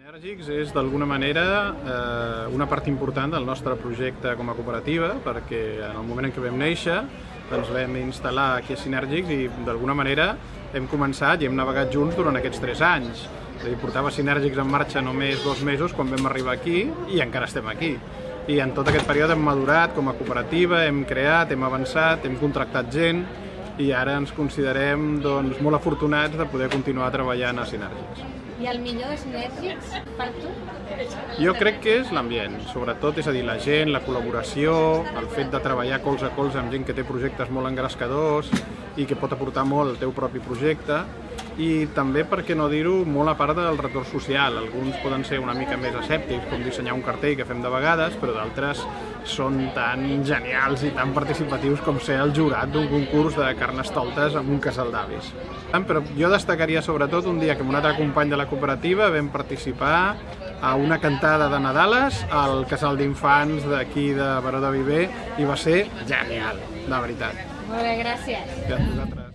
Sinèrgics és d'alguna manera eh, una part important del nostre projecte com a cooperativa perquè en el moment en què vam néixer doncs vam instal·lar aquí a Sinèrgics i d'alguna manera hem començat i hem navegat junts durant aquests 3 anys. És a dir, portava Sinèrgics en marxa només dos mesos quan vam arribar aquí i encara estem aquí. I en tot aquest període hem madurat com a cooperativa, hem creat, hem avançat, hem contractat gent i ara ens considerem doncs, molt afortunats de poder continuar treballant a Sinèrgics. I el millor de Sinèrgics per tu? Jo crec que és l'ambient, sobretot, és a dir, la gent, la col·laboració, el fet de treballar colze a colze amb gent que té projectes molt engrescadors i que pot aportar molt al teu propi projecte i també, per què no dir-ho, molt a part del retorn social. Alguns poden ser una mica més escèptics, com dissenyar un cartell que fem de vegades, però d'altres són tan genials i tan participatius com ser el jurat d'un concurs de carnestoltes amb un casal d'avis. Però jo destacaria sobretot un dia que amb un altre company de la cooperativa vam participar a una cantada de Nadales al casal d'infants d'aquí de Baró de Viver i va ser genial, de veritat. Molt bé, gràcies. I a vosaltres.